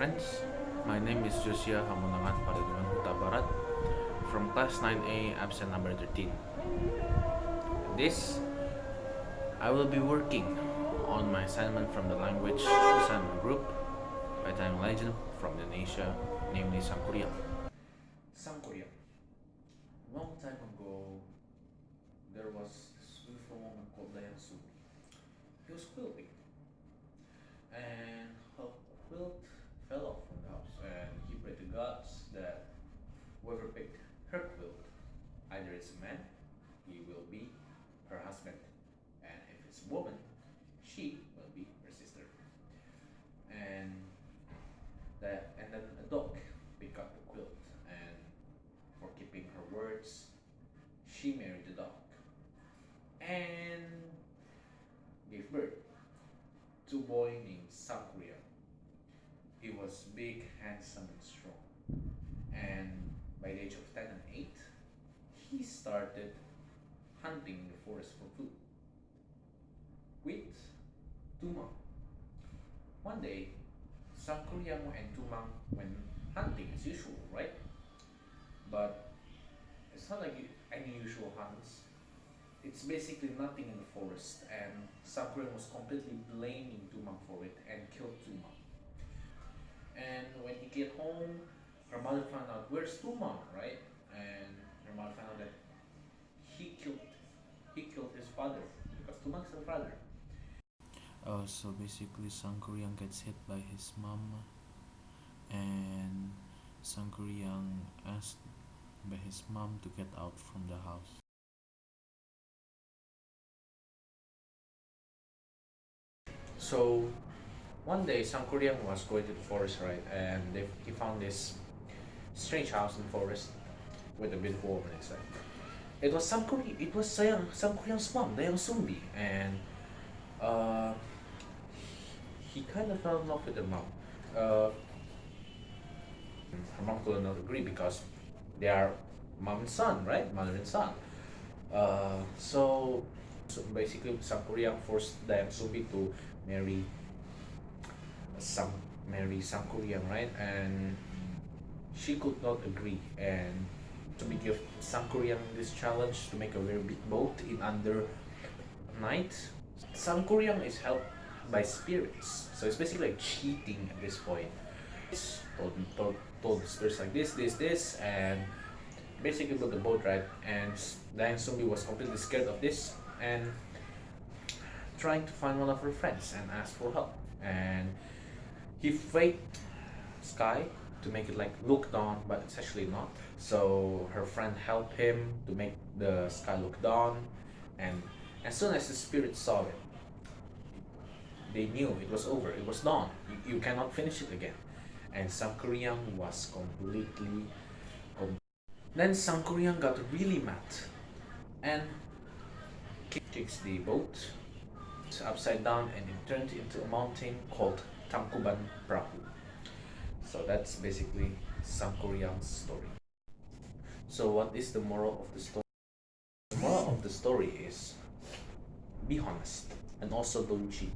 friends. My name is Josia Hamonangan Padaduan Huta Barat from class 9A absent number 13. This, I will be working on my assignment from the language assignment group by time legend from Indonesia, namely Sangkuriang. Sangkuriang. Long time ago, there was this beautiful woman called Dayang Sumbi. He was quilting. And her quilt fell off from the house and he prayed to gods that whoever picked her quilt, either it's a man, he will be her husband. And if it's a woman, she will be her sister. And that and then a dog picked up the quilt and for keeping her words, she married the dog. And gave birth to a boy named Sakuya. He was big, handsome, and strong. And by the age of 10 and 8, he started hunting in the forest for food with Tumang. One day, Sangkuriang and Tumang went hunting as usual, right? But it's not like any usual hunts. It's basically nothing in the forest, and Sangkuriang was completely blaming Tumang for it and killed Tumang. And when he get home, her mother found out where's Tumang, right? And her mother found out that father because Tumang's her father. Uh, so basically, Sangkuriang gets hit by his mom, and Sangkuriang asked by his mom to get out from the house. So one day Sangkuriang was going to the forest, right, and they, he found this strange house in the forest with a beautiful woman inside. It was Sangkuri, it was Sayang, Sangkuriang's mom, Dayang Sumbi, and uh, he kind of fell in love with her mom. Uh, her mom could not agree because they are mom and son, right? Mother and son. Uh, so, so basically, Sangkuriang forced Dayang Sumbi to marry some marry Sangkuriang, right? And she could not agree and to be give Sangkuriang this challenge to make a very big boat in under night. Sangkuriang is helped by spirits, so it's basically like cheating at this point. It's told, told, told the spirits like this, this, this, and basically built the boat right. And Dayang Sumbi was completely scared of this and trying to find one of her friends and ask for help. And he faked sky to make it like look down, but it's actually not. So her friend helped him to make the sky look down, and as soon as the spirit saw it, they knew it was over. It was dawn. You, you cannot finish it again. And Sangkuriang was completely. Com then Sangkuriang got really mad, and kicks the boat upside down, and it turned into a mountain called Tangkuban Perahu. So that's basically Sangkuriang's story. So what is the moral of the story? The moral of the story is be honest and also don't cheat.